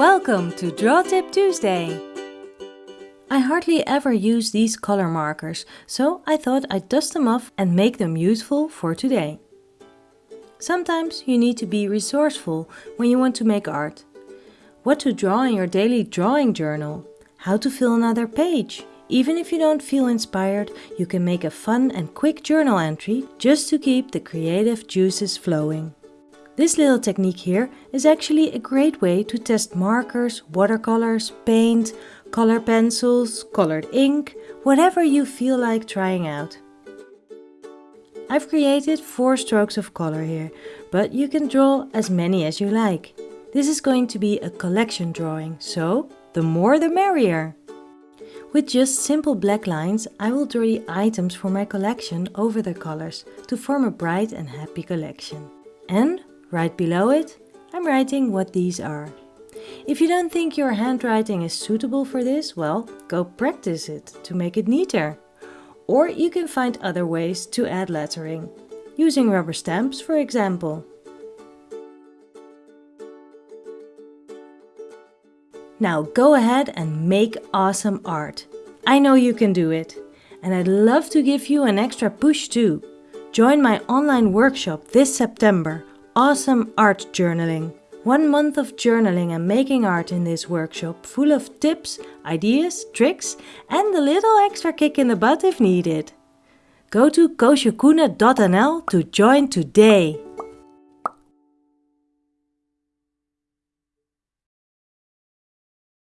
Welcome to Draw Tip Tuesday! I hardly ever use these color markers, so I thought I'd dust them off and make them useful for today. Sometimes you need to be resourceful when you want to make art. What to draw in your daily drawing journal, how to fill another page. Even if you don't feel inspired, you can make a fun and quick journal entry just to keep the creative juices flowing. This little technique here is actually a great way to test markers, watercolors, paint, color pencils, colored ink, whatever you feel like trying out. I've created four strokes of color here, but you can draw as many as you like. This is going to be a collection drawing, so the more the merrier. With just simple black lines, I will draw the items for my collection over the colors to form a bright and happy collection. And right below it, I'm writing what these are. If you don't think your handwriting is suitable for this, well, go practice it to make it neater. Or you can find other ways to add lettering, using rubber stamps for example. Now go ahead and make awesome art. I know you can do it. And I'd love to give you an extra push too. Join my online workshop this September, Awesome Art Journaling. One month of journaling and making art in this workshop full of tips, ideas, tricks and a little extra kick in the butt if needed. Go to koosjekoene.nl to join today.